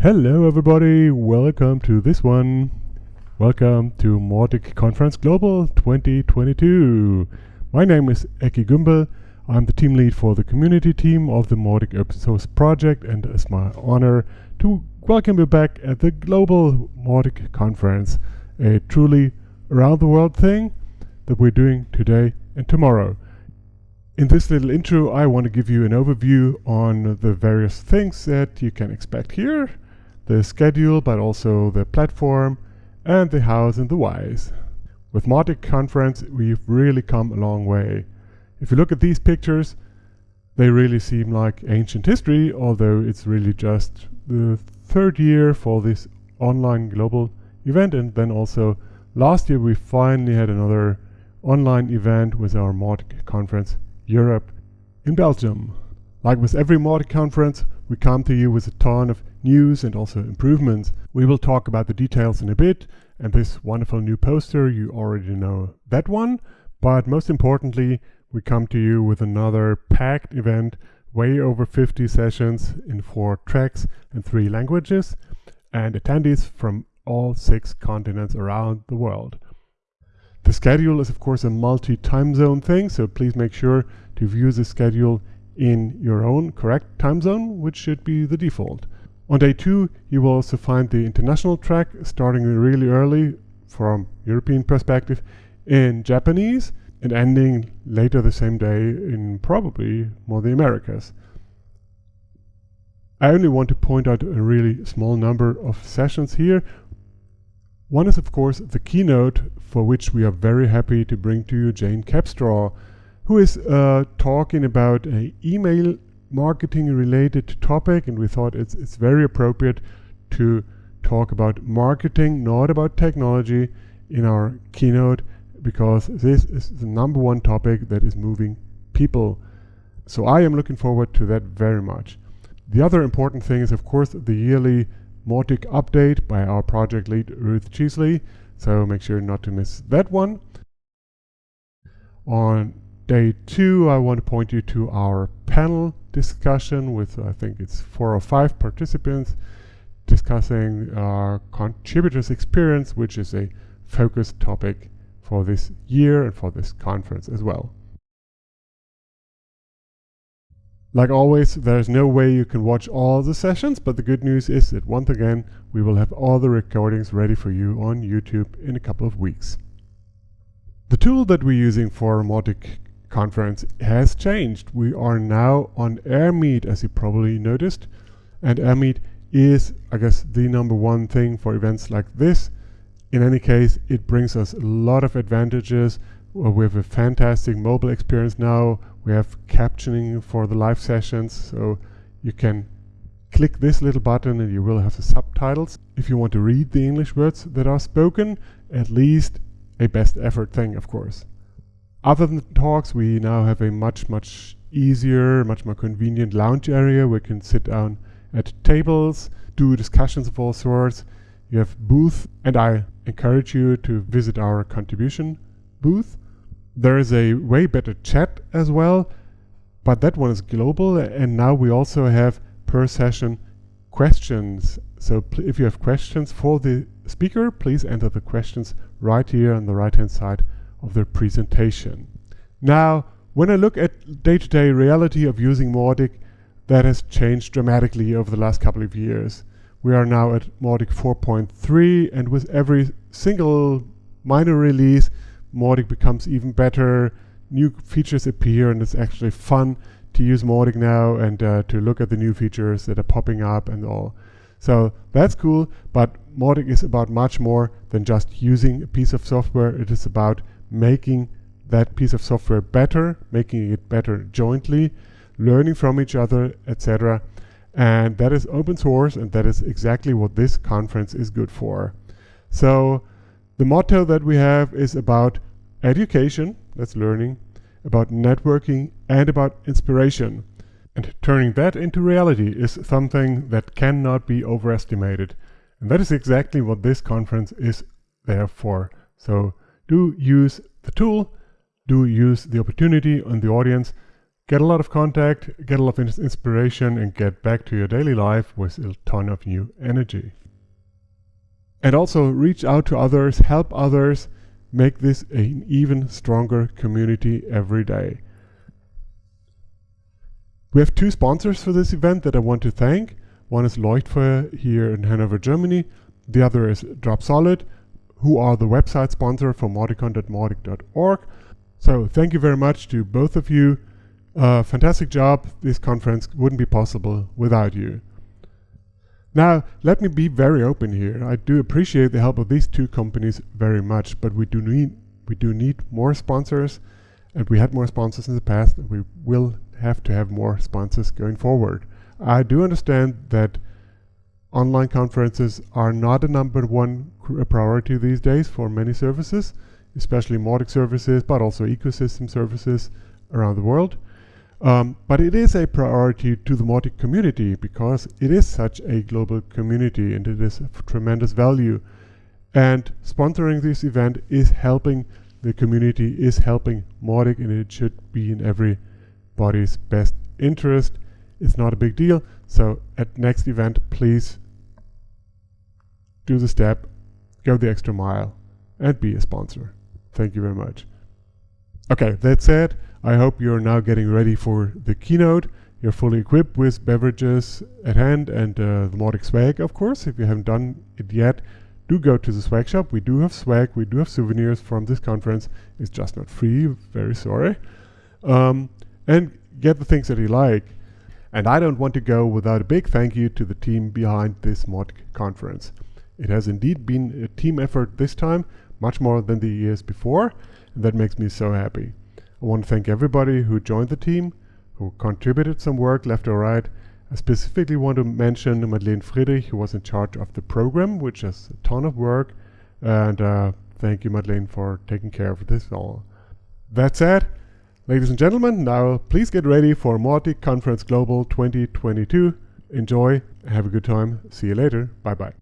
Hello everybody, welcome to this one. Welcome to Mautic Conference Global 2022. My name is Eki Gümbel. I'm the team lead for the community team of the Mautic Open Source project and it's my honor to welcome you back at the Global Mautic Conference, a truly around the world thing that we're doing today and tomorrow. In this little intro, I want to give you an overview on the various things that you can expect here, the schedule, but also the platform, and the hows and the whys. With Mautic Conference, we've really come a long way. If you look at these pictures, they really seem like ancient history, although it's really just the third year for this online global event. And then also last year, we finally had another online event with our Mautic Conference Europe in Belgium. Like with every Mautic conference, we come to you with a ton of news and also improvements. We will talk about the details in a bit, and this wonderful new poster, you already know that one. But most importantly, we come to you with another packed event, way over 50 sessions in four tracks and three languages, and attendees from all six continents around the world. The schedule is of course a multi-time zone thing, so please make sure to view the schedule in your own correct time zone, which should be the default. On day two, you will also find the international track starting really early from European perspective in Japanese and ending later the same day in probably more the Americas. I only want to point out a really small number of sessions here, one is of course the keynote for which we are very happy to bring to you Jane Capstraw, who is uh, talking about an email marketing related topic and we thought it's, it's very appropriate to talk about marketing, not about technology in our keynote because this is the number one topic that is moving people. So I am looking forward to that very much. The other important thing is of course the yearly Mautic update by our project lead Ruth Cheesley. So make sure not to miss that one. On day two, I want to point you to our panel discussion with, I think it's four or five participants discussing our contributors experience, which is a focused topic for this year and for this conference as well. Like always, there's no way you can watch all the sessions, but the good news is that once again, we will have all the recordings ready for you on YouTube in a couple of weeks. The tool that we're using for Mautic conference has changed. We are now on AirMeet, as you probably noticed, and AirMeet is, I guess, the number one thing for events like this. In any case, it brings us a lot of advantages. Uh, we have a fantastic mobile experience now we have captioning for the live sessions, so you can click this little button and you will have the subtitles. If you want to read the English words that are spoken, at least a best effort thing, of course. Other than talks, we now have a much, much easier, much more convenient lounge area where you can sit down at tables, do discussions of all sorts. You have booth, and I encourage you to visit our contribution booth there is a way better chat as well, but that one is global. And now we also have per session questions. So if you have questions for the speaker, please enter the questions right here on the right hand side of the presentation. Now, when I look at day-to-day -day reality of using Mautic, that has changed dramatically over the last couple of years. We are now at Mautic 4.3 and with every single minor release, Mautic becomes even better, new features appear, and it's actually fun to use Mautic now and uh, to look at the new features that are popping up and all. So that's cool, but Mautic is about much more than just using a piece of software. It is about making that piece of software better, making it better jointly, learning from each other, etc. And that is open source, and that is exactly what this conference is good for. So the motto that we have is about education, that's learning, about networking, and about inspiration. And turning that into reality is something that cannot be overestimated. And that is exactly what this conference is there for. So do use the tool, do use the opportunity and the audience, get a lot of contact, get a lot of inspiration, and get back to your daily life with a ton of new energy. And also reach out to others, help others, make this an even stronger community every day. We have two sponsors for this event that I want to thank. One is Leuchtfeuer here in Hanover, Germany. The other is Dropsolid, who are the website sponsor for Mauticon.mautic.org. So thank you very much to both of you. Uh, fantastic job. This conference wouldn't be possible without you. Now, let me be very open here. I do appreciate the help of these two companies very much, but we do need we do need more sponsors, and we had more sponsors in the past, and we will have to have more sponsors going forward. I do understand that online conferences are not a number one uh, priority these days for many services, especially Mautic services, but also ecosystem services around the world. Um, but it is a priority to the Mautic community because it is such a global community and it is of tremendous value. And sponsoring this event is helping the community, is helping Mautic, and it should be in everybody's best interest. It's not a big deal. So at next event, please do the step, go the extra mile, and be a sponsor. Thank you very much. Okay, that said, I hope you're now getting ready for the keynote. You're fully equipped with beverages at hand and uh, the Mautic swag, of course. If you haven't done it yet, do go to the swag shop. We do have swag, we do have souvenirs from this conference. It's just not free, very sorry. Um, and get the things that you like. And I don't want to go without a big thank you to the team behind this Mautic conference. It has indeed been a team effort this time, much more than the years before, and that makes me so happy. I want to thank everybody who joined the team, who contributed some work left or right. I specifically want to mention Madeleine Friedrich, who was in charge of the program, which is a ton of work. And uh, thank you, Madeleine, for taking care of this all. That said, ladies and gentlemen, now please get ready for Mautic Conference Global 2022. Enjoy, have a good time. See you later. Bye bye.